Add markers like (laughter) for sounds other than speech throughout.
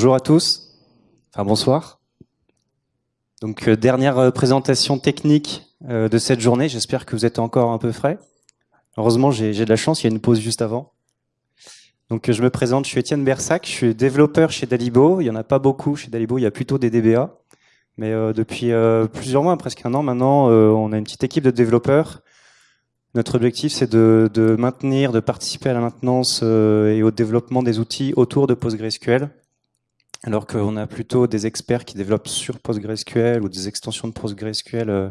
Bonjour à tous. Enfin, bonsoir. Donc, euh, dernière euh, présentation technique euh, de cette journée. J'espère que vous êtes encore un peu frais. Heureusement, j'ai de la chance, il y a une pause juste avant. Donc, je me présente, je suis Étienne Bersac, je suis développeur chez Dalibo. Il n'y en a pas beaucoup chez Dalibo, il y a plutôt des DBA. Mais depuis plusieurs mois, presque un an maintenant, on a une petite équipe de développeurs. Notre objectif, c'est de, de, maintenir, de participer à la maintenance et au développement des outils autour de PostgreSQL alors qu'on a plutôt des experts qui développent sur PostgreSQL ou des extensions de PostgreSQL euh,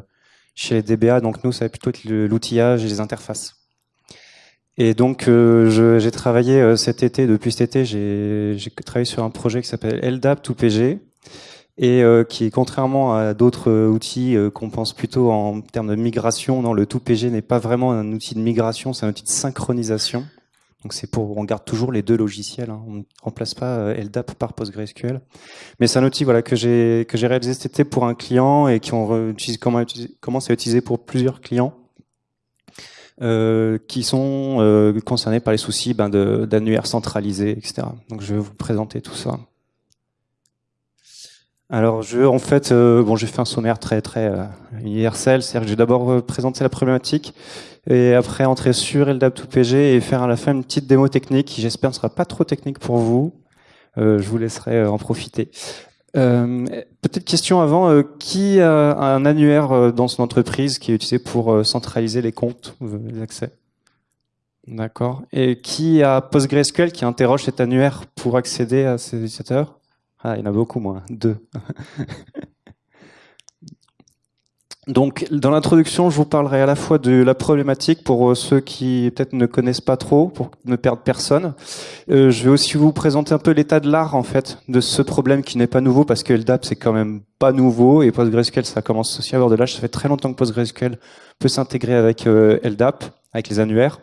chez les DBA. Donc nous, ça va plutôt être l'outillage et les interfaces. Et donc, euh, j'ai travaillé euh, cet été, depuis cet été, j'ai travaillé sur un projet qui s'appelle LDAP 2PG et qui, contrairement à d'autres outils qu'on pense plutôt en termes de migration, non, le 2PG n'est pas vraiment un outil de migration, c'est un outil de synchronisation. Donc c'est pour, on garde toujours les deux logiciels. Hein. On ne remplace pas euh, LDAP par PostgreSQL. Mais c'est un outil voilà que j'ai que j'ai réalisé cet été pour un client et qui on commence à utiliser pour plusieurs clients euh, qui sont euh, concernés par les soucis ben, d'annuaires centralisés, etc. Donc je vais vous présenter tout ça. Alors, je, en fait, euh, bon, j'ai fait un sommaire très très euh, universel, c'est-à-dire que j'ai d'abord euh, présenté la problématique et après entrer sur LDAP2PG et faire à la fin une petite démo technique qui, j'espère, ne sera pas trop technique pour vous. je vous laisserai en profiter. Peut-être question avant, qui a un annuaire dans son entreprise qui est utilisé pour centraliser les comptes, les accès? D'accord. Et qui a PostgreSQL qui interroge cet annuaire pour accéder à ses utilisateurs? Ah, il y en a beaucoup moins, deux. (laughs) Donc, dans l'introduction, je vous parlerai à la fois de la problématique pour euh, ceux qui peut-être ne connaissent pas trop, pour ne perdre personne. Euh, je vais aussi vous présenter un peu l'état de l'art, en fait, de ce problème qui n'est pas nouveau, parce que LDAP, c'est quand même pas nouveau, et PostgreSQL, ça commence aussi à avoir de l'âge. Ça fait très longtemps que PostgreSQL peut s'intégrer avec euh, LDAP, avec les annuaires.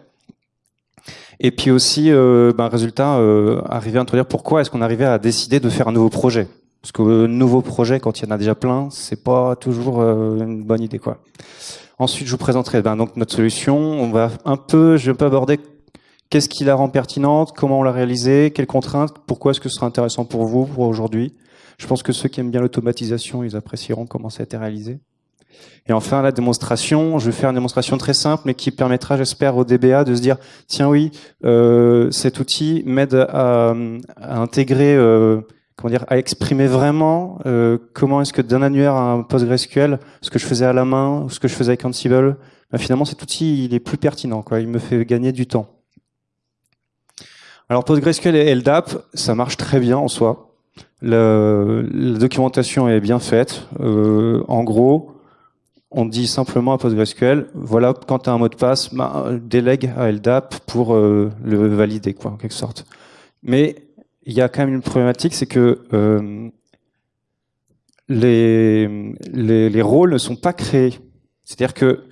Et puis aussi, euh, ben, résultat, euh, arriver à introduire pourquoi est-ce qu'on arrivait à décider de faire un nouveau projet. Parce que un nouveau projet, quand il y en a déjà plein, c'est pas toujours euh, une bonne idée, quoi. Ensuite, je vous présenterai ben, donc notre solution. On va un peu, je vais un peu aborder qu'est-ce qui la rend pertinente, comment on l'a réalisée, quelles contraintes, pourquoi est-ce que ce sera intéressant pour vous, pour aujourd'hui. Je pense que ceux qui aiment bien l'automatisation, ils apprécieront comment ça a été réalisé. Et enfin, la démonstration, je vais faire une démonstration très simple, mais qui permettra, j'espère, au DBA de se dire, tiens oui, euh, cet outil m'aide à, intégrer, euh, comment dire, à exprimer vraiment euh, comment est-ce que d'un annuaire à un PostgreSQL, ce que je faisais à la main, ou ce que je faisais avec Ansible, ben, finalement cet outil, il est plus pertinent. Il me fait gagner du temps. Alors PostgreSQL et LDAP, ça marche très bien en soi. la documentation est bien faite. en gros, on dit simplement à PostgreSQL, voilà, quand tu as un mot de passe, bah, délègue à LDAP pour euh, le valider, en quelque sorte. Mais il y a quand même une problématique, c'est que euh, les, les, les, rôles ne sont pas créés. C'est-à-dire que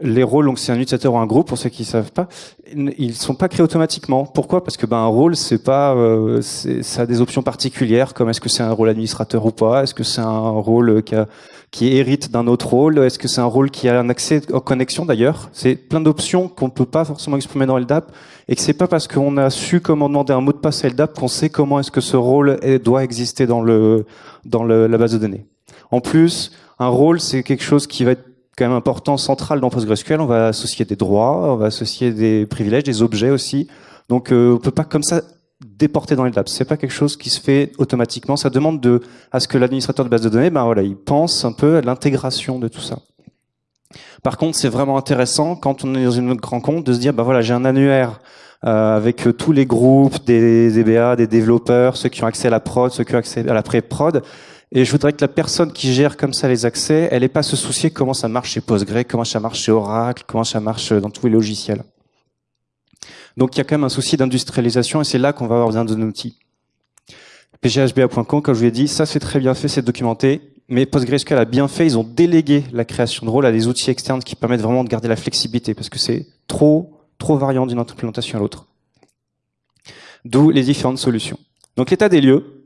les rôles, donc c'est un utilisateur ou un groupe, pour ceux qui ne savent pas, ils sont pas créés automatiquement. Pourquoi? Parce que ben un rôle, c'est pas, euh, ça a des options particulières, comme est-ce que c'est un rôle administrateur ou pas, est-ce que c'est un rôle qui, a, qui hérite d'un autre rôle, est-ce que c'est un rôle qui a un accès aux connexions d'ailleurs? C'est plein d'options qu'on ne peut pas forcément exprimer dans LDAP, et que c'est pas parce qu'on a su comment demander un mot de passe à LDAP qu'on sait comment est-ce que ce rôle doit exister dans le dans le, la base de données. En plus, un rôle, c'est quelque chose qui va être quand même important, central dans PostgreSQL. On va associer des droits, on va associer des privilèges, des objets aussi. Donc euh, on peut pas comme ça déporter dans les labs. C'est pas quelque chose qui se fait automatiquement. Ça demande de à ce que l'administrateur de base de données, ben voilà, il pense un peu à l'intégration de tout ça. Par contre, c'est vraiment intéressant quand on est dans une grand compte de se dire, ben voilà, j'ai un annuaire euh, avec tous les groupes des DBA, des développeurs, ceux qui ont accès à la prod, ceux qui ont accès à la pré-prod. Et je voudrais que la personne qui gère comme ça les accès, elle n'ait pas à se soucier comment ça marche chez Postgre, comment ça marche chez Oracle, comment ça marche dans tous les logiciels. Donc il y a quand même un souci d'industrialisation et c'est là qu'on va avoir besoin d'un outil. pghba.com, comme je vous l'ai dit, ça c'est très bien fait, c'est documenté, mais PostgreSQL a bien fait, ils ont délégué la création de rôles à des outils externes qui permettent vraiment de garder la flexibilité parce que c'est trop, trop variant d'une implémentation à l'autre. D'où les différentes solutions. Donc l'état des lieux,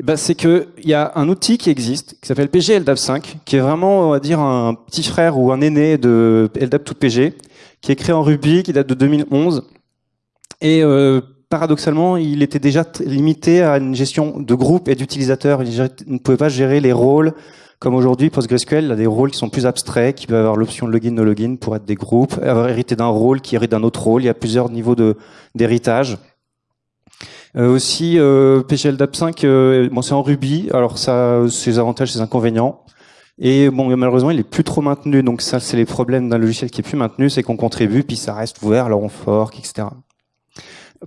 eh ben, c'est qu'il y a un outil qui existe, qui s'appelle PG LDAP 5, qui est vraiment, on va dire, un petit frère ou un aîné de LDAP tout PG, qui est créé en Ruby, qui date de 2011. Et euh, paradoxalement, il était déjà limité à une gestion de groupe et d'utilisateurs. Il ne pouvait pas gérer les rôles comme aujourd'hui, PostgreSQL a des rôles qui sont plus abstraits, qui peuvent avoir l'option login, no login pour être des groupes, avoir hérité d'un rôle qui hérite d'un autre rôle. Il y a plusieurs niveaux d'héritage. Euh, aussi, euh, PGLDAP 5, euh, bon, c'est en Ruby. Alors ça, ses avantages, ses inconvénients. Et bon, malheureusement, il est plus trop maintenu. Donc ça, c'est les problèmes d'un logiciel qui est plus maintenu, c'est qu'on contribue, puis ça reste ouvert, alors on fork, etc.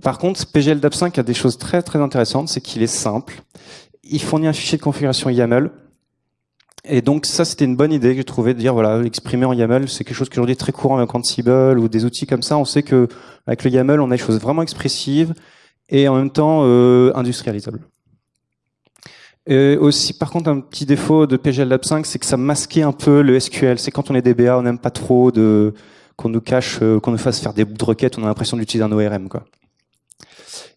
Par contre, PGLDAP 5 a des choses très très intéressantes, c'est qu'il est simple. Il fournit un fichier de configuration YAML. Et donc ça, c'était une bonne idée que j'ai trouvé de dire voilà, exprimer en YAML, c'est quelque chose qui aujourd'hui est très courant avec Ansible ou des outils comme ça. On sait que avec le YAML, on a des choses vraiment expressives et en même temps euh, industrialisables. Et aussi, par contre, un petit défaut de PGL Lab 5, c'est que ça masquait un peu le SQL. C'est quand on est DBA, on n'aime pas trop qu'on nous cache, euh, qu'on nous fasse faire des bouts de requêtes, on a l'impression d'utiliser un ORM. Quoi.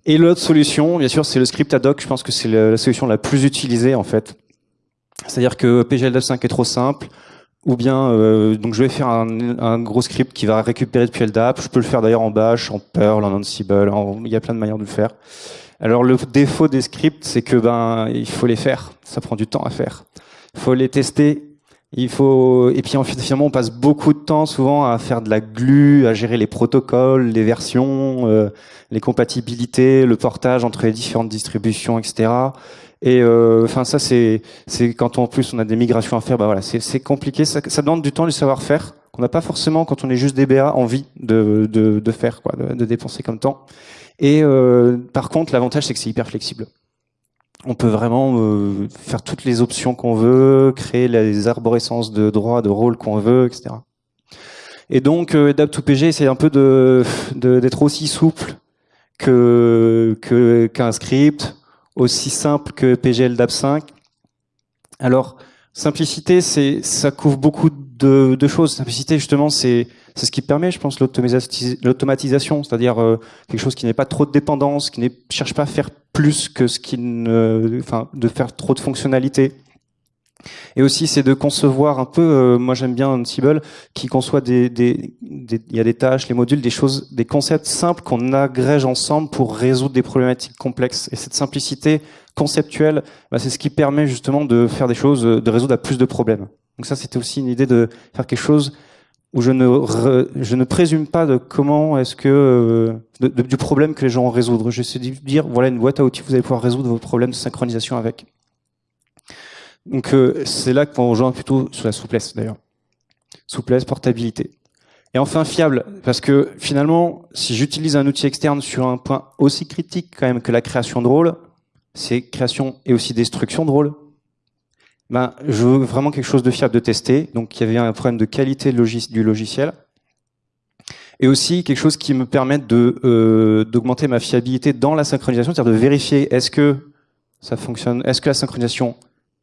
Et l'autre solution, bien sûr, c'est le script ad hoc. Je pense que c'est la solution la plus utilisée en fait. C'est-à-dire que PGL 5 est trop simple, ou bien euh, donc je vais faire un, gros script qui va récupérer depuis LDAP. Je peux le faire d'ailleurs en Bash, en Perl, en Ansible. il y a plein de manières de le faire. Alors le défaut des scripts, c'est que ben il faut les faire. Ça prend du temps à faire. Il faut les tester. Il faut et puis finalement on passe beaucoup de temps souvent à faire de la glue, à gérer les protocoles, les versions, euh, les compatibilités, le portage entre les différentes distributions, etc. Et euh, enfin ça c'est c'est quand en plus on a des migrations à faire, bah voilà c'est compliqué, ça, ça, demande du temps du savoir-faire qu'on n'a pas forcément quand on est juste DBA envie de de, de faire quoi, de, de, dépenser comme temps. Et euh, par contre l'avantage c'est que c'est hyper flexible. On peut vraiment euh, faire toutes les options qu'on veut, créer les arborescences de droits, de rôles qu'on veut, etc. Et donc euh, Adapt2PG c'est un peu de d'être aussi souple que qu'un script aussi simple que PGL DAP 5. Alors, simplicité, c'est ça couvre beaucoup de, de choses. Simplicité, justement, c'est c'est ce qui permet, je pense, l'automatisation, c'est-à-dire euh, quelque chose qui n'est pas trop de dépendance, qui ne cherche pas à faire plus que ce qui ne, enfin, de faire trop de fonctionnalités. Et aussi, c'est de concevoir un peu, euh, moi j'aime bien Ansible, qui conçoit des, des, il y a des tâches, les modules, des choses, des concepts simples qu'on agrège ensemble pour résoudre des problématiques complexes. Et cette simplicité conceptuelle, bah, c'est ce qui permet justement de faire des choses, de résoudre à plus de problèmes. Donc ça, c'était aussi une idée de faire quelque chose où je ne, je ne présume pas de comment est-ce que euh, du problème que les gens vont résoudre. J'essaie de dire voilà une boîte à outils, vous allez pouvoir résoudre vos problèmes de synchronisation avec. Donc euh, c'est là qu'on rejoint plutôt sur la souplesse d'ailleurs. Souplesse, portabilité. Et enfin fiable, parce que finalement, si j'utilise un outil externe sur un point aussi critique quand même que la création de rôle, c'est création et aussi destruction de rôle. Ben, je veux vraiment quelque chose de fiable de tester. Donc il y avait un problème de qualité du logiciel. Et aussi quelque chose qui me permette de euh, d'augmenter ma fiabilité dans la synchronisation, c'est-à-dire de vérifier est-ce que ça fonctionne, est-ce que la synchronisation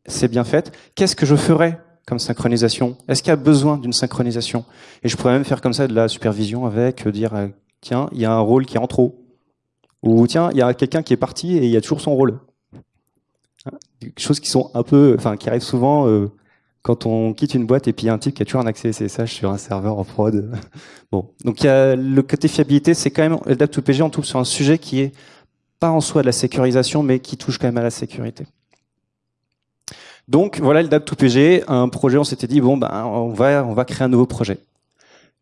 c'est bien fait. Qu'est-ce que je ferais comme synchronisation? Est-ce qu'il y a besoin d'une synchronisation? Et je pourrais même faire comme ça de la supervision avec, euh, dire, euh, tiens, il y a un rôle qui est en trop. Ou tiens, il y a quelqu'un qui est parti et il y a toujours son rôle. Choses qui sont un peu, enfin, qui arrivent souvent euh, quand on quitte une boîte et puis il y a un type qui a toujours un accès SSH sur un serveur en prod. (laughs) bon, donc le côté fiabilité, c'est quand même LDAP2PG, on touche sur un sujet qui est pas en soi de la sécurisation, mais qui touche quand même à la sécurité. Donc voilà le DAP2PG, un projet, on s'était dit, bon, ben, on, va, on va créer un nouveau projet.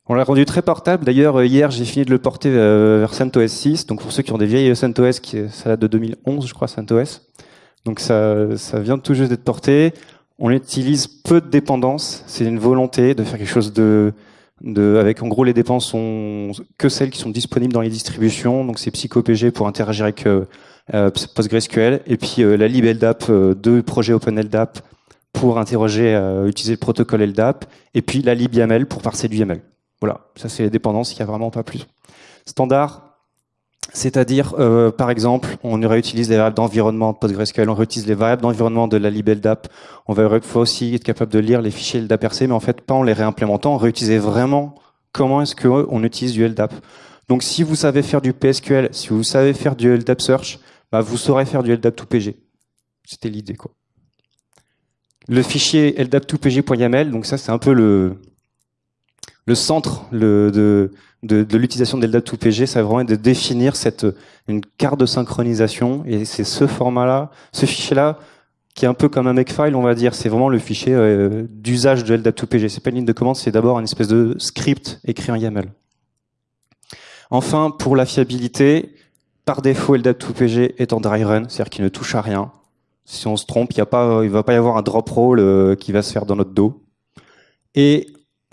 On l'a rendu très portable. D'ailleurs, hier, j'ai fini de le porter euh, vers CentOS 6. Donc pour ceux qui ont des vieilles CentOS, qui, ça date de 2011, je crois, CentOS. Donc ça, ça vient tout juste d'être porté. On utilise peu de dépendances. C'est une volonté de faire quelque chose de, de, avec en gros les dépenses sont que celles qui sont disponibles dans les distributions. Donc c'est PsychoPG pour interagir avec euh, euh, PostgreSQL, et puis euh, la lib LDAP, euh, deux projets OpenLDAP pour interroger, utiliser le protocole LDAP, et puis la lib YAML pour parser du YAML. Voilà, ça c'est les dépendances, il n'y a vraiment pas plus. Standard, c'est-à-dire, euh, par exemple, on réutilise les variables d'environnement de PostgreSQL, on réutilise les variables d'environnement de la lib LDAP. On va aussi être capable de lire les fichiers LDAP-RC, mais en fait, pas en les réimplémentant, on réutilisait vraiment comment est-ce qu'on utilise du LDAP. Donc, si vous savez faire du PSQL, si vous savez faire du LDAP Search, bah, vous saurez faire du LDAP2PG. C'était l'idée, quoi. Le fichier LDAP2PG.yaml, donc ça, c'est un peu le, le centre de, de, l'utilisation de LDAP2PG, ça va vraiment être de définir cette, une carte de synchronisation. Et c'est ce format-là, ce fichier-là, qui est un peu comme un makefile, on va dire. C'est vraiment le fichier euh, d'usage de LDAP2PG. C'est pas une ligne de commande, c'est d'abord une espèce de script écrit en YAML. Enfin, pour la fiabilité, par défaut, LDAP2PG est en dry run, c'est-à-dire qu'il ne touche à rien. Si on se trompe, il ne va pas y avoir un drop roll euh, qui va se faire dans notre dos. Et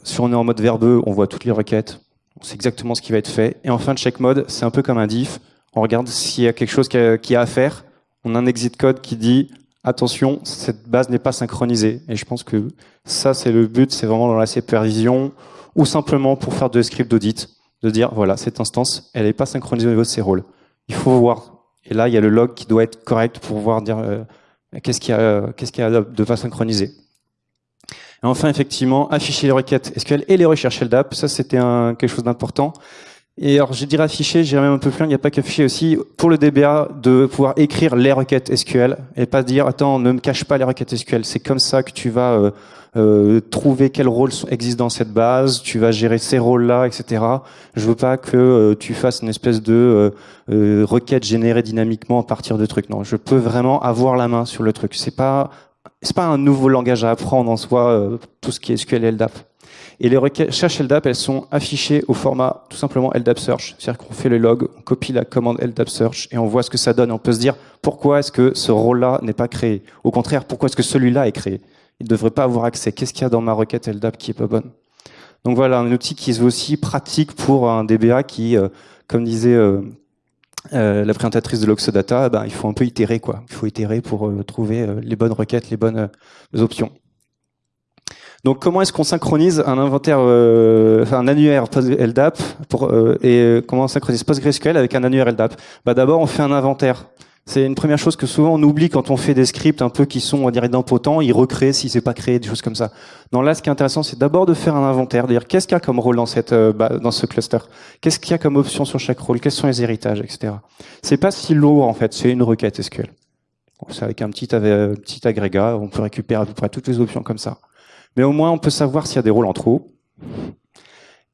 si on est en mode verbeux, on voit toutes les requêtes, on sait exactement ce qui va être fait. Et en fin de check mode, c'est un peu comme un diff. On regarde s'il y a quelque chose qui a, à faire. On a un exit code qui dit attention, cette base n'est pas synchronisée. Et je pense que ça, c'est le but, c'est vraiment dans la supervision ou simplement pour faire de script d'audit, de dire voilà, cette instance, elle n'est pas synchronisée au niveau de ses rôles. Il faut voir. Et là, il y a le log qui doit être correct pour voir dire euh, a, qu'est-ce qu'il y a de pas synchronisé. Et enfin, effectivement, afficher les requêtes SQL et les recherches LDAP, ça c'était quelque chose d'important. Et alors, je dirais afficher, j'irais même un peu plus loin, il n'y a pas qu'afficher aussi, pour le DBA, de pouvoir écrire les requêtes SQL et pas dire, attends, ne me cache pas les requêtes SQL. C'est comme ça que tu vas euh, euh, trouver quels rôles existent dans cette base, tu vas gérer ces rôles-là, etc. Je veux pas que euh, tu fasses une espèce de requête générée dynamiquement à partir de trucs. Non, je peux vraiment avoir la main sur le truc. C'est pas c'est pas un nouveau langage à apprendre en soi, euh, tout ce qui est SQL et LDAP. Et les recherches LDAP, elles sont affichées au format tout simplement LDAP Search. C'est-à-dire qu'on fait le log, on copie la commande LDAP Search et on voit ce que ça donne. On peut se dire pourquoi est-ce que ce rôle-là n'est pas créé? Au contraire, pourquoi est-ce que celui-là est créé? Il ne devrait pas avoir accès. Qu'est-ce qu'il y a dans ma requête LDAP qui est pas bonne? Donc voilà, un outil qui est aussi pratique pour un DBA qui, euh, comme disait euh, euh, la présentatrice de l'Oxodata, ben, il faut un peu itérer, quoi. Il faut itérer pour euh, trouver euh, les bonnes requêtes, les bonnes options. Donc, comment est-ce qu'on synchronise un inventaire, enfin, un annuaire LDAP et comment on synchronise PostgreSQL avec un annuaire LDAP bah, D'abord, on fait un inventaire. C'est une première chose que souvent on oublie quand on fait des scripts un peu qui sont, on va dire, idempotents, ils recréent si c'est pas créé, des choses comme ça. Non, là, ce qui est intéressant, c'est d'abord de faire un inventaire, de dire qu'est-ce qu'il y a comme rôle dans cette, euh, bah, dans ce cluster, qu'est-ce qu'il y a comme option sur chaque rôle, quels sont les héritages, etc. C'est pas si lourd en fait, c'est une requête SQL. C'est avec un petit, euh, petit agrégat, on peut récupérer à peu près toutes les options comme ça. Mais au moins, on peut savoir s'il y a des rôles en trop,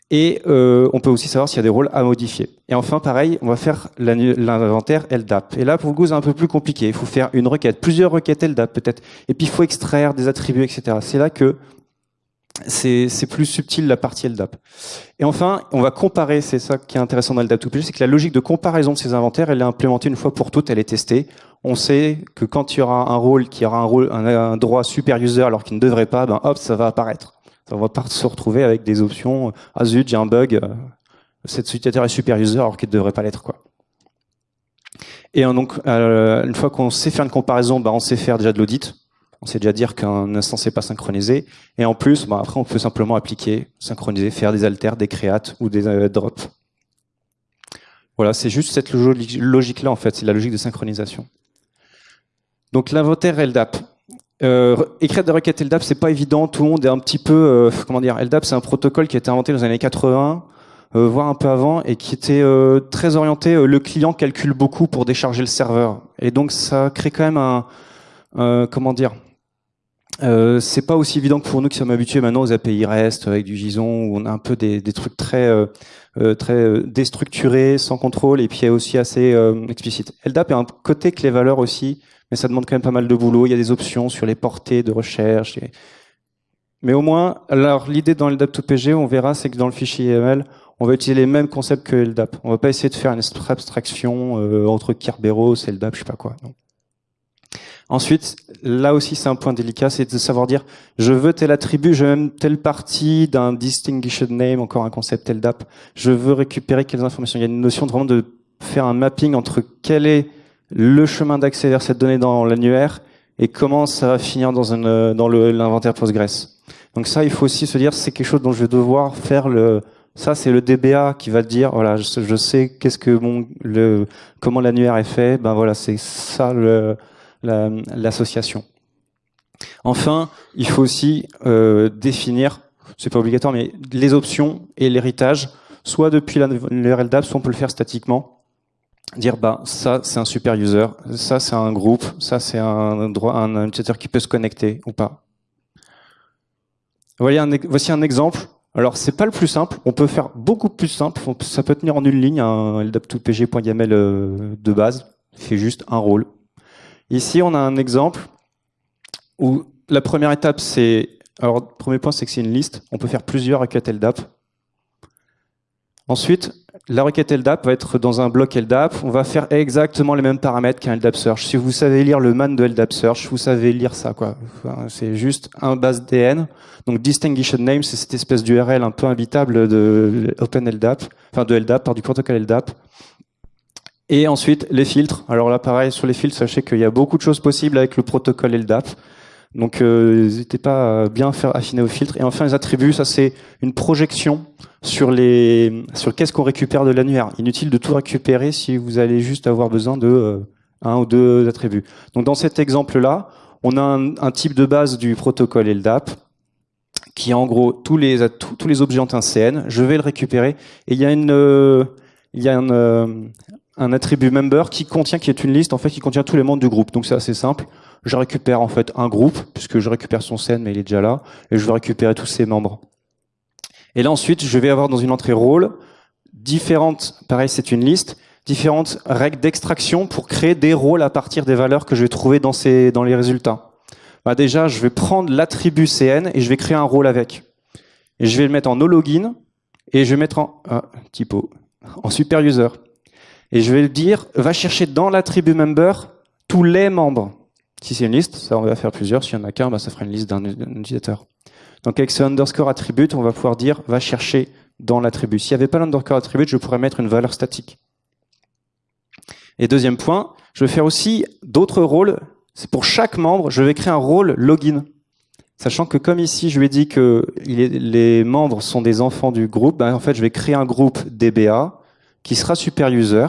et euh, on peut aussi savoir s'il y a des rôles à modifier. Et enfin, pareil, on va faire l'inventaire LDAP. Et là, pour vous, c'est un peu plus compliqué. Il faut faire une requête, plusieurs requêtes LDAP peut-être. Et puis, il faut extraire des attributs, etc. C'est là que c'est plus subtil la partie LDAP. Et enfin, on va comparer, c'est ça qui est intéressant dans LDAP 2 c'est que la logique de comparaison de ces inventaires, elle est implémentée une fois pour toutes, elle est testée. On sait que quand il y aura un rôle qui aura un, rôle, un, droit super user alors qu'il ne devrait pas, ben hop, ça va apparaître. On va pas se retrouver avec des options ah zut, j'ai un bug, cette utilisateur est super user alors qu'il ne devrait pas l'être. Et donc euh, une fois qu'on sait faire une comparaison, bah, on sait faire déjà de l'audit. On sait déjà dire qu'un instance n'est pas synchronisé. Et en plus, bah, après on peut simplement appliquer, synchroniser, faire des alters, des créates ou des euh, drops. Voilà, c'est juste cette logique-là en fait, c'est la logique de synchronisation. Donc l'inventaire LDAP. Euh, écrire des requêtes LDAP, c'est pas évident. Tout le monde est un petit peu, euh, comment dire, LDAP, c'est un protocole qui a été inventé dans les années 80, euh, voire un peu avant, et qui était euh, très orienté. Euh, le client calcule beaucoup pour décharger le serveur, et donc ça crée quand même un, comment dire, c'est pas aussi évident que pour nous qui sommes habitués maintenant aux API REST avec du JSON où on a un peu des, des trucs très très déstructurés, sans contrôle, et puis aussi assez explicite. LDAP a un côté que les valeurs aussi mais ça demande quand même pas mal de boulot. Il y a des options sur les portées de recherche. Mais au moins, alors l'idée dans LDAP2PG, on verra, c'est que dans le fichier YAML, on va utiliser les mêmes concepts que LDAP. On va pas essayer de faire une abstraction euh, entre Kerberos LDAP, je sais pas quoi. Ensuite, là aussi c'est un point délicat, c'est de savoir dire je veux tel attribut, je veux même telle partie d'un distinguished name, encore un concept LDAP. Je veux récupérer quelles informations. Il y a une notion vraiment de faire un mapping entre quel est le chemin d'accès vers cette donnée dans l'annuaire et comment ça va finir dans, dans l'inventaire Postgres. Donc ça, il faut aussi se dire, c'est quelque chose dont je vais devoir faire le... Ça, c'est le DBA qui va dire, voilà, je, sais qu'est-ce que mon, le, comment l'annuaire est fait. Ben voilà, c'est ça l'association. enfin, il faut aussi euh, définir, c'est pas obligatoire, mais les options et l'héritage, soit depuis LDAP, soit on peut le faire statiquement dire bah ça c'est un super user, ça c'est un groupe, ça c'est un droit un utilisateur qui peut se connecter ou pas. Voyez un, voici un exemple. Alors c'est pas le plus simple, on peut faire beaucoup plus simple, ça peut tenir en une ligne, un ldap2pg.yaml euh, de base, fait juste un rôle. Ici on a un exemple où la première étape c'est, alors premier point c'est que c'est une liste, on peut faire plusieurs requêtes ldap. Ensuite, la requête LDAP va être dans un bloc LDAP. On va faire exactement les mêmes paramètres qu'un LDAP Search. Si vous savez lire le man de LDAP Search, vous savez lire ça. c'est juste un base DN. Donc distinguished name, c'est cette espèce d'URL un peu imbitable de OpenLDAP, enfin de LDAP, par du protocole LDAP. Et ensuite, les filtres. Alors là, pareil, sur les filtres, sachez qu'il y a beaucoup de choses possibles avec le protocole LDAP. Donc euh, n'hésitez pas à bien faire affiner vos filtres. Et enfin, les attributs, ça c'est une projection sur les sur qu'est-ce qu'on récupère de l'annuaire. Inutile de tout récupérer si vous allez juste avoir besoin de euh, un ou deux attributs. Donc dans cet exemple-là, on a un, type de base du protocole LDAP qui est en gros tous les tous, les objets un CN. Je vais le récupérer et il y a une euh, y a un, euh, un attribut member qui contient qui est une liste en fait qui contient tous les membres du groupe. Donc c'est assez simple je récupère en fait un groupe, puisque je récupère son scène, mais il est déjà là, et je vais récupérer tous ses membres. Et là ensuite, je vais avoir dans une entrée rôle différentes, pareil c'est une liste, différentes règles d'extraction pour créer des rôles à partir des valeurs que je vais trouver dans, ces, dans les résultats. Bah déjà, je vais prendre l'attribut CN et je vais créer un rôle avec. Et je vais le mettre en no login et je vais mettre en ah, typo en super user. Et je vais dire va chercher dans l'attribut member tous les membres. Si c'est une liste, ça on va faire plusieurs. S'il y en a qu'un, bah, ça fera une liste d'un utilisateur. Donc avec ce underscore attribute, on va pouvoir dire va chercher dans l'attribut. S'il n'y avait pas l'underscore attribute, je pourrais mettre une valeur statique. Et deuxième point, je vais faire aussi d'autres rôles. C'est pour chaque membre, je vais créer un rôle login. Sachant que comme ici, je lui ai dit que les membres sont des enfants du groupe, bah, en fait, je vais créer un groupe DBA qui sera super user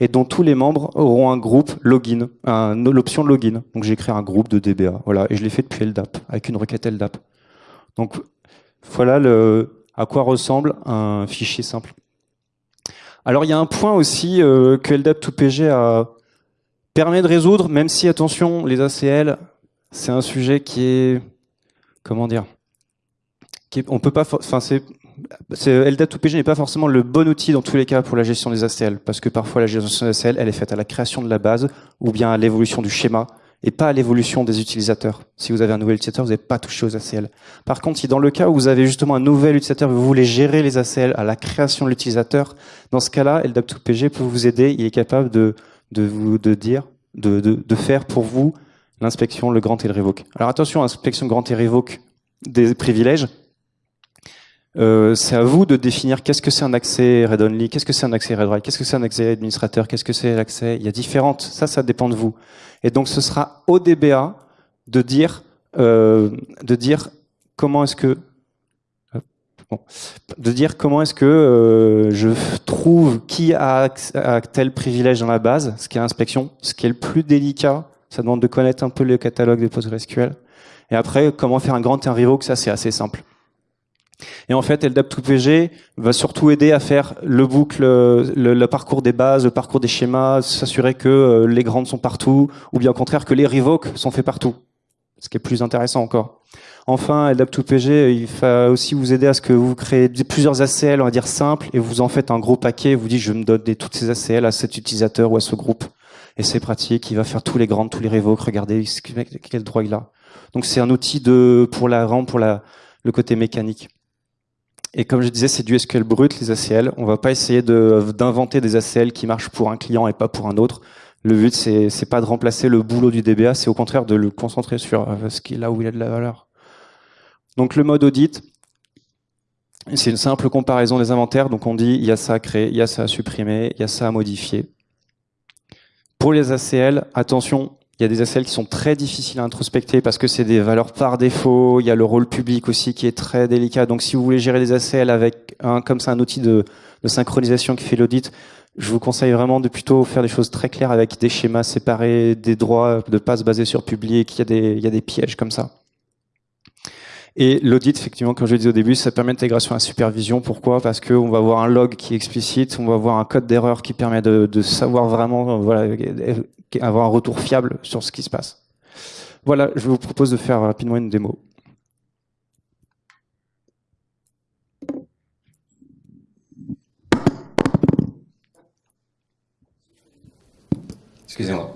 et dont tous les membres auront un groupe login, l'option login. Donc j'ai créé un groupe de DBA, voilà, et je l'ai fait depuis LDAP, avec une requête LDAP. Donc voilà à quoi ressemble un fichier simple. Alors il y a un point aussi euh, que LDAP2PG a, permet de résoudre, même si attention, les ACL, c'est un sujet qui est, comment dire, qui on peut pas, enfin c'est LDAP2PG n'est pas forcément le bon outil dans tous les cas pour la gestion des ACL, parce que parfois la gestion des ACL, elle est faite à la création de la base ou bien à l'évolution du schéma et pas à l'évolution des utilisateurs. Si vous avez un nouvel utilisateur, vous n'avez pas touché aux ACL. Par contre, si dans le cas où vous avez justement un nouvel utilisateur, vous voulez gérer les ACL à la création de l'utilisateur, dans ce cas-là, LDAP2PG peut vous aider. Il est capable de, de vous de dire, de, de, faire pour vous l'inspection, le grand et le révoque. Alors attention, inspection grand et révoque des privilèges, euh, c'est à vous de définir qu'est-ce que c'est un accès read-only, qu'est-ce que c'est un accès read-write, qu'est-ce que c'est un accès administrateur, qu'est-ce que c'est l'accès. Il y a différentes. Ça, ça dépend de vous. Et donc, ce sera au DBA de dire, euh, de dire comment est-ce que de dire comment est-ce que euh, je trouve qui a, tel privilège dans la base, ce qui est inspection, ce qui est le plus délicat, ça demande de connaître un peu le catalogue des PostgreSQL. Et après, comment faire un grand un revoke, ça c'est assez simple. Et en fait, LDAP2PG va surtout aider à faire le boucle, le, parcours des bases, le parcours des schémas, s'assurer que euh, les grandes sont partout, ou bien au contraire que les revoques sont faits partout, ce qui est plus intéressant encore. Enfin, LDAP2PG, il va aussi vous aider à ce que vous créez plusieurs ACL, on va dire simples, et vous en faites un gros paquet, vous dites je me donne toutes ces ACL à cet utilisateur ou à ce groupe. Et c'est pratique, il va faire tous les grandes, tous les revoques, regardez quel droit il a. Donc c'est un outil de pour la pour la, le côté mécanique. Et comme je disais, c'est du SQL brut, les ACL. On va pas essayer d'inventer des ACL qui marchent pour un client et pas pour un autre. Le but, c'est n'est pas de remplacer le boulot du DBA, c'est au contraire de le concentrer sur euh, ce qui est là où il a de la valeur. Donc le mode audit, c'est une simple comparaison des inventaires. Donc on dit, il y a ça à créer, il y a ça à supprimer, il y a ça à modifier. Pour les ACL, attention, il y a des ACL qui sont très difficiles à introspecter parce que c'est des valeurs par défaut. Il y a le rôle public aussi qui est très délicat. Donc, si vous voulez gérer des ACL avec un, comme ça, un outil de, synchronisation qui fait l'audit, je vous conseille vraiment de plutôt faire des choses très claires avec des schémas séparés, des droits de passe basés sur public. Il y a des pièges comme ça. Et l'audit, effectivement, comme je le disais au début, ça permet l'intégration à la supervision. Pourquoi? Parce qu'on va avoir un log qui est explicite, on va avoir un code d'erreur qui permet de, de savoir vraiment, euh, voilà, avoir un retour fiable sur ce qui se passe. Voilà, je vous propose de faire rapidement une démo. Excusez-moi.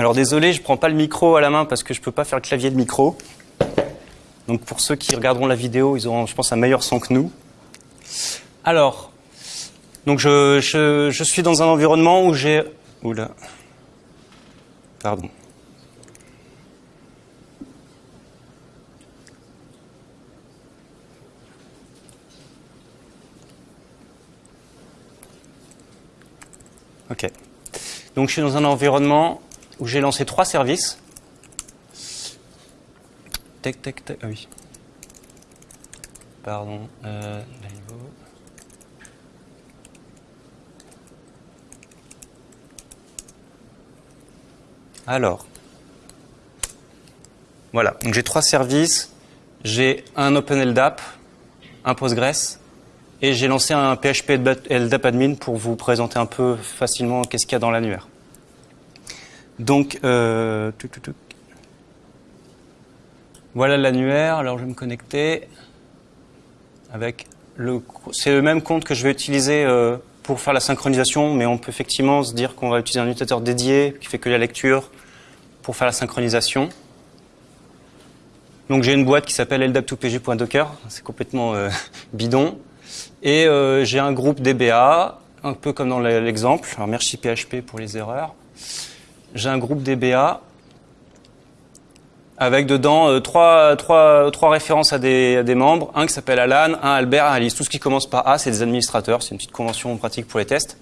Alors désolé, je prends pas le micro à la main parce que je peux pas faire le clavier de micro. Donc pour ceux qui regarderont la vidéo, ils auront, je pense, un meilleur son que nous. Alors, donc je, je, je suis dans un environnement où j'ai... Oula. Pardon. Ok. Donc je suis dans un environnement où j'ai lancé trois services. Tac, tac, tac. Ah oui. Pardon. Euh. Alors. Voilà. Donc j'ai trois services. J'ai un OpenLDAP, un Postgres, et j'ai lancé un PHP LDAP admin pour vous présenter un peu facilement qu'est-ce qu'il y a dans l'annuaire. Donc, euh, voilà l'annuaire. Alors, je vais me connecter avec le. C'est le même compte que je vais utiliser euh, pour faire la synchronisation, mais on peut effectivement se dire qu'on va utiliser un utilisateur dédié qui fait que la lecture pour faire la synchronisation. Donc, j'ai une boîte qui s'appelle ldap2pg.docker. C'est complètement euh, (laughs) bidon. Et j'ai un groupe DBA, un peu comme dans l'exemple. Alors, merci PHP pour les erreurs j'ai un groupe DBA avec dedans euh, trois, trois, trois références à des, membres, un qui s'appelle Alan, un Albert, un Alice. Tout ce qui commence par A, c'est des administrateurs, c'est une petite convention pratique pour les tests,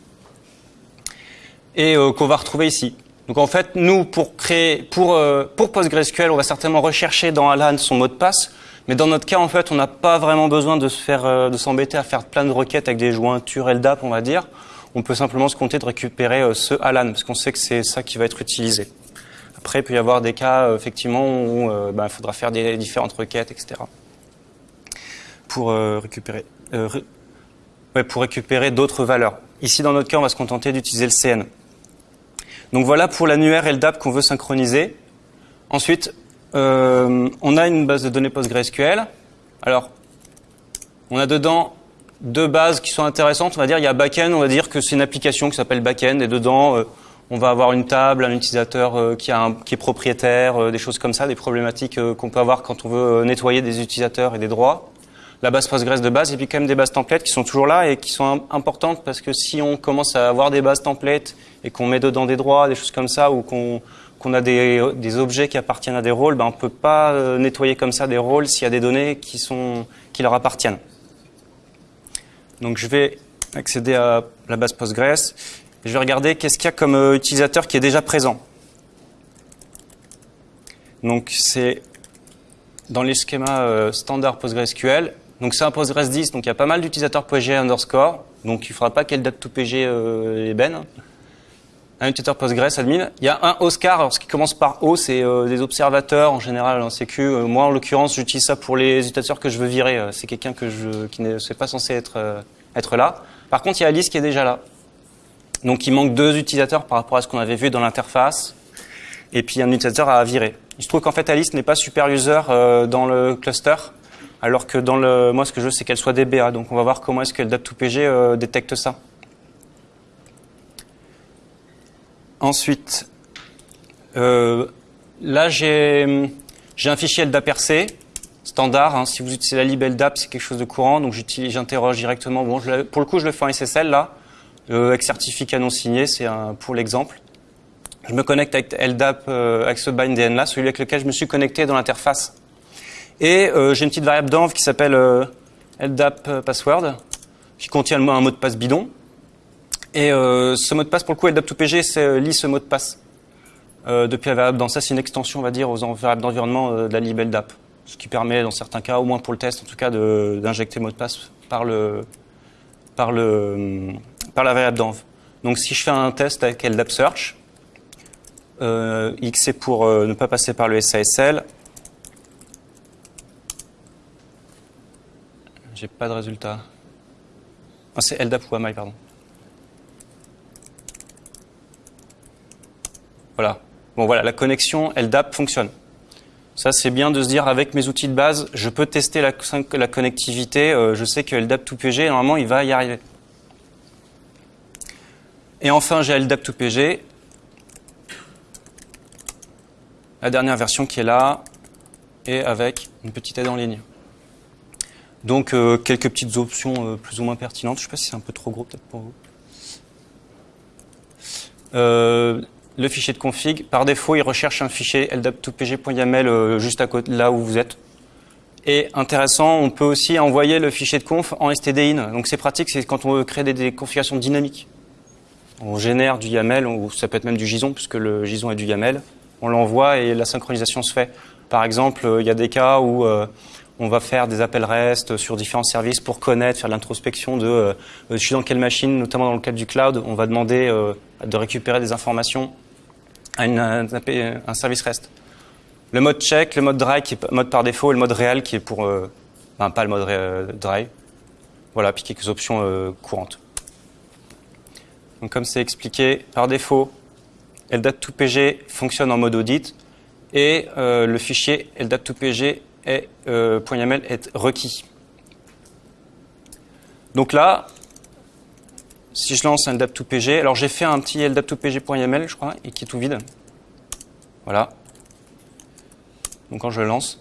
et euh, qu'on va retrouver ici. Donc en fait, nous, pour créer, pour, euh, pour PostgreSQL, on va certainement rechercher dans Alan son mot de passe, mais dans notre cas, en fait, on n'a pas vraiment besoin de s'embêter à faire plein de requêtes avec des jointures LDAP, on va dire on peut simplement se compter de récupérer euh, ce Alan, parce qu'on sait que c'est ça qui va être utilisé. Après, il peut y avoir des cas, euh, effectivement, où euh, ben, il faudra faire des différentes requêtes, etc. pour récupérer, ouais, pour récupérer d'autres valeurs. Ici, dans notre cas, on va se contenter d'utiliser le CN. Donc voilà pour l'annuaire LDAP qu'on veut synchroniser. Ensuite, on a une base de données PostgreSQL. Alors, on a dedans deux bases qui sont intéressantes. On va dire, il y a backend, on va dire que c'est une application qui s'appelle backend, et dedans, euh, on va avoir une table, un utilisateur euh, qui, a qui, est propriétaire, euh, des choses comme ça, des problématiques qu'on peut avoir quand on veut nettoyer des utilisateurs et des droits. La base Postgres de base, et puis quand même des bases templates qui sont toujours là et qui sont importantes parce que si on commence à avoir des bases templates et qu'on met dedans des droits, des choses comme ça, ou qu'on a des, des, objets qui appartiennent à des rôles, ben on peut pas nettoyer comme ça des rôles s'il y a des données qui, sont, qui leur appartiennent. Donc je vais accéder à la base Postgres et je vais regarder qu'est-ce qu'il y a comme euh, utilisateur qui est déjà présent. Donc c'est dans les schémas euh, standard PostgreSQL. Donc c'est un Postgres 10, donc il y a pas mal d'utilisateurs PG underscore. Donc il ne faudra pas qu'elle date tout PG euh, ben. Un utilisateur Postgres admin. Il y a un Oscar, alors ce qui commence par O, c'est euh, des observateurs en général en sécu. moi en l'occurrence, j'utilise ça pour les utilisateurs que je veux virer. c'est quelqu'un que je, qui n'est pas censé être là. Par contre, il y a Alice qui est déjà là. Donc il manque deux utilisateurs par rapport à ce qu'on avait vu dans l'interface. Et puis un utilisateur à virer. Il se trouve qu'en fait Alice n'est pas super user euh, dans le cluster, alors que moi ce que je veux c'est qu'elle soit DBA. Donc on va voir comment est-ce que le DAP2PG euh, détecte ça. Ensuite, euh, là j'ai un fichier LDAPRC standard. Hein. Si vous utilisez la lib LDAP, c'est quelque chose de courant, donc j'interroge directement. Pour le coup, je le fais en SSL là, euh, avec certificat non signé, c'est pour l'exemple. Je me connecte avec LDAP, euh, avec ce bindn là, celui avec lequel je me suis connecté dans l'interface. Et j'ai une petite variable d'env qui s'appelle LDAP password, qui contient un mot de passe bidon. Et ce mot de passe, pour le coup, LDAP2PG lit ce mot de passe. depuis la variable dans ça, c'est une extension, on va dire, aux variables d'environnement de la lib LDAP ce qui permet dans certains cas, au moins pour le test en tout cas, d'injecter mot de passe par, le, par, le, par la variable d'env. Donc si je fais un test avec LDAP Search, euh, X c'est pour euh, ne pas passer par le SASL, j'ai pas de résultat. Ah, c'est LDAP ou AMI, pardon. Voilà. Bon voilà, la connexion LDAP fonctionne. Ça, c'est bien de se dire, avec mes outils de base, je peux tester la, connectivité. Euh, je sais que LDAP2PG, normalement, il va y arriver. Et enfin, j'ai LDAP2PG. La dernière version qui est là, et avec une petite aide en ligne. Donc, euh, quelques petites options euh, plus ou moins pertinentes. Je ne sais pas si c'est un peu trop gros, peut-être pour vous. Le fichier de config, par défaut, il recherche un fichier ldap2pg.yaml euh, juste à côté, là où vous êtes. Et intéressant, on peut aussi envoyer le fichier de conf en stdin. Donc c'est pratique, c'est quand on veut créer des, configurations dynamiques. On génère du YAML, ou ça peut être même du JSON, puisque le JSON est du YAML. On l'envoie et la synchronisation se fait. Par exemple, euh, il y a des cas où euh, on va faire des appels REST sur différents services pour connaître, faire l'introspection de je suis dans quelle machine, notamment dans le cadre du cloud. On va demander de récupérer des informations un, service REST. Le mode check, le mode dry qui est mode par défaut et le mode réel qui est pour... Euh, pas le mode euh, dry. Voilà, puis quelques options euh, courantes. Donc comme c'est expliqué, par défaut, LDAT2PG fonctionne en mode audit et le fichier LDAT2PG est, est requis. Donc là, si je lance un LDAP2PG, alors j'ai fait un petit LDAP2PG.yaml, je crois, et qui est tout vide. Voilà. Donc quand je le lance,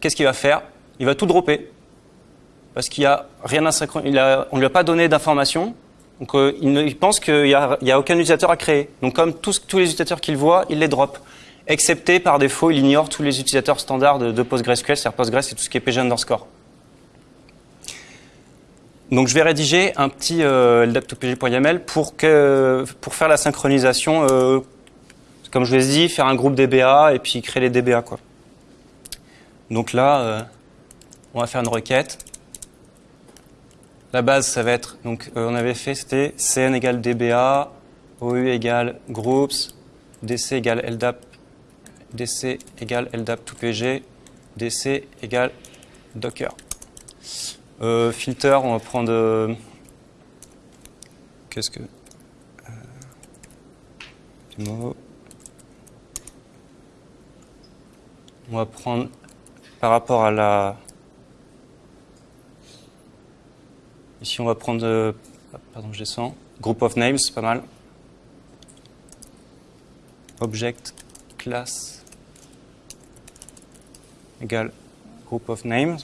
qu'est-ce qu'il va faire? Il va tout dropper. Parce qu'il a rien à on ne lui a pas donné d'informations. Donc euh, il, pense qu'il n'y a, aucun utilisateur à créer. Donc comme tous, tous les utilisateurs qu'il voit, il les drop. Excepté par défaut, il ignore tous les utilisateurs standards de, PostgreSQL, c'est-à-dire Postgres et tout ce qui est PG underscore. Donc je vais rédiger un petit euh, ldap2pg.yaml pour, que, pour faire la synchronisation, euh, comme je vous ai dit, faire un groupe DBA et puis créer les DBA. Quoi. Donc là, euh, on va faire une requête. La base, ça va être, donc euh, on avait fait, c'était cn égale dba, ou égale groups, dc égale ldap, dc égale ldap2pg, dc égale docker. Euh, filter, on va prendre... Euh, qu'est-ce que... Euh, on va prendre par rapport à la... Ici, on va prendre... pardon, je descends. Group of names, c'est pas mal. Object, class, égale group of names.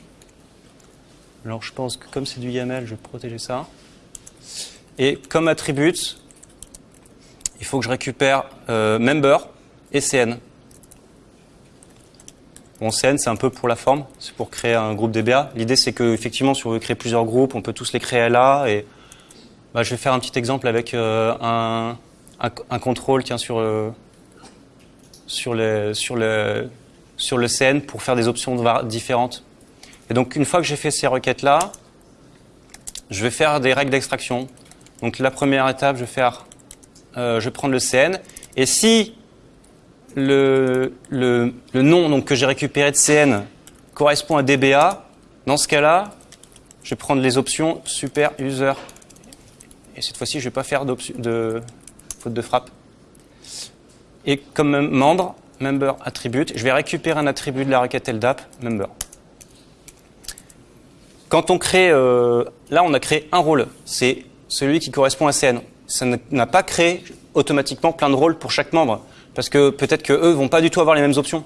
Alors je pense que comme c'est du YAML, je vais protéger ça. Et comme attribut, il faut que je récupère euh, member et CN. Bon, CN, c'est un peu pour la forme, c'est pour créer un groupe DBA. L'idée, c'est que effectivement, si on veut créer plusieurs groupes, on peut tous les créer là. Et bah, je vais faire un petit exemple avec euh, un, un, contrôle tiens, sur, euh, sur, les, sur, le, sur le CN pour faire des options différentes. Et donc, une fois que j'ai fait ces requêtes-là, je vais faire des règles d'extraction. Donc, la première étape, je vais euh, prendre le CN. Et si le, le, le nom donc, que j'ai récupéré de CN correspond à DBA, dans ce cas-là, je vais prendre les options super user. Et cette fois-ci, je ne vais pas faire de faute de frappe. Et comme membre, member attribute, je vais récupérer un attribut de la requête LDAP, member. Quand on crée, euh, là on a créé un rôle, c'est celui qui correspond à CN. Ça n'a pas créé automatiquement plein de rôles pour chaque membre, parce que peut-être que eux vont pas du tout avoir les mêmes options.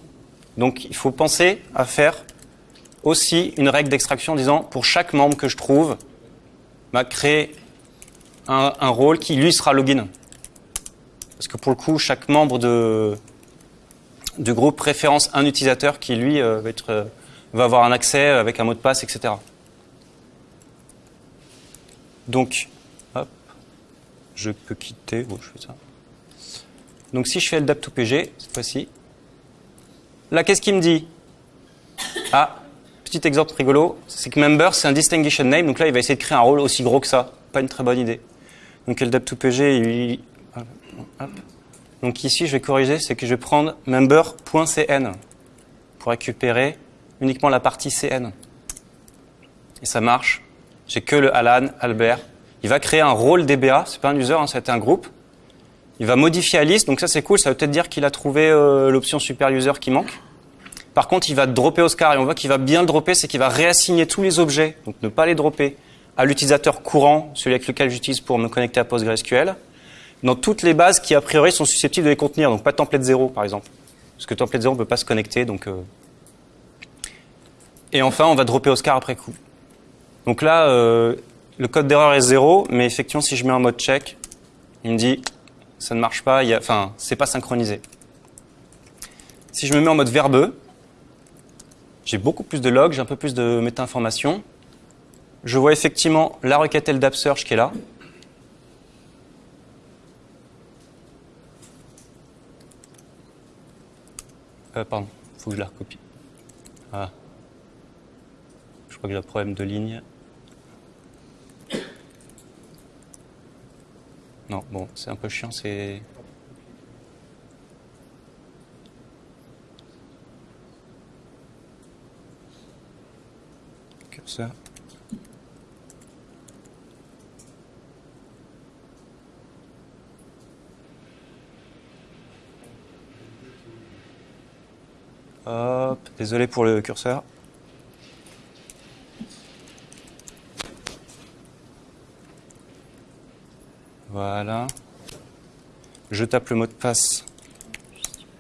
Donc il faut penser à faire aussi une règle d'extraction en disant pour chaque membre que je trouve, m'a créer un, un, rôle qui lui sera login. Parce que pour le coup, chaque membre de, du groupe référence un utilisateur qui lui euh, va, être, euh, va avoir un accès avec un mot de passe, etc. Donc, hop, je peux quitter, bon, je fais ça. Donc si je fais LDAP2PG, cette fois-ci, là qu'est-ce qu'il me dit? Ah, petit exemple rigolo, c'est que member c'est un distinguishing name, donc là il va essayer de créer un rôle aussi gros que ça. Pas une très bonne idée. Donc LDAP2PG, il... Donc ici je vais corriger, c'est que je vais prendre member.cn pour récupérer uniquement la partie CN. Et ça marche j'ai que le Alan, Albert. Il va créer un rôle DBA, c'est pas un user, hein, ça un groupe. Il va modifier la liste, donc ça c'est cool, ça veut peut-être dire qu'il a trouvé euh, l'option super user qui manque. Par contre, il va dropper Oscar et on voit qu'il va bien le dropper, c'est qu'il va réassigner tous les objets, donc ne pas les dropper, à l'utilisateur courant, celui avec lequel j'utilise pour me connecter à PostgreSQL, dans toutes les bases qui a priori sont susceptibles de les contenir, donc pas template 0 par exemple. Parce que template 0 ne peut pas se connecter, donc... Euh... Et enfin, on va dropper Oscar après coup. Donc là, euh, le code d'erreur est 0, mais effectivement, si je mets en mode check, il me dit ça ne marche pas, enfin, c'est pas synchronisé. Si je me mets en mode verbeux, j'ai beaucoup plus de logs, j'ai un peu plus de méta-informations. Je vois effectivement la requête LDAP search qui est là. Euh, pardon, il faut que je la recopie. Ah. Je crois que j'ai un problème de ligne. Non, bon, c'est un peu chiant, c'est... Curseur. Hop, désolé pour le curseur. Voilà. Je tape le mot de passe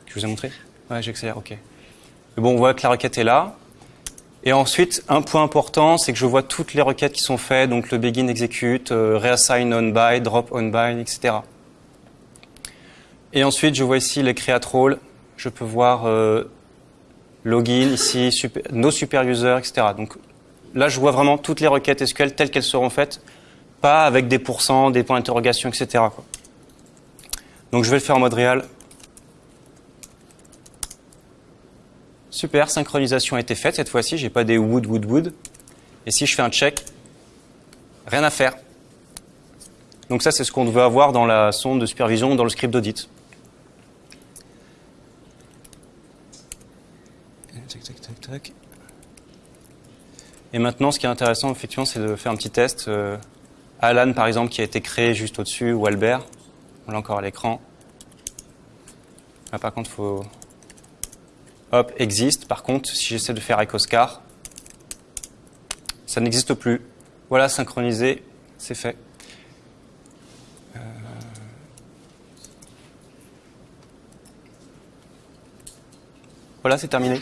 que je vous ai montré. Ouais, j'accélère, ok. bon, on voit que la requête est là. Et ensuite, un point important, c'est que je vois toutes les requêtes qui sont faites, donc le begin execute, euh, reassign on by, drop on by, etc. Et ensuite, je vois ici les create role. Je peux voir euh, login ici, super, no super user, etc. Donc là, je vois vraiment toutes les requêtes SQL telles qu'elles seront faites pas avec des pourcents, des points d'interrogation, etc. Donc je vais le faire en mode réel. Super, synchronisation a été faite. Cette fois-ci, j'ai pas des wood, wood, wood. Et si je fais un check, rien à faire. Donc ça, c'est ce qu'on veut avoir dans la sonde de supervision, dans le script d'audit. Et maintenant, ce qui est intéressant, effectivement, c'est de faire un petit test. Euh, Alan, par exemple, qui a été créé juste au-dessus, ou Albert. On l'a encore à l'écran. Là, par contre, il faut... Hop, existe. Par contre, si j'essaie de faire avec Oscar, ça n'existe plus. Voilà, synchronisé, c'est fait. Euh, voilà, c'est terminé.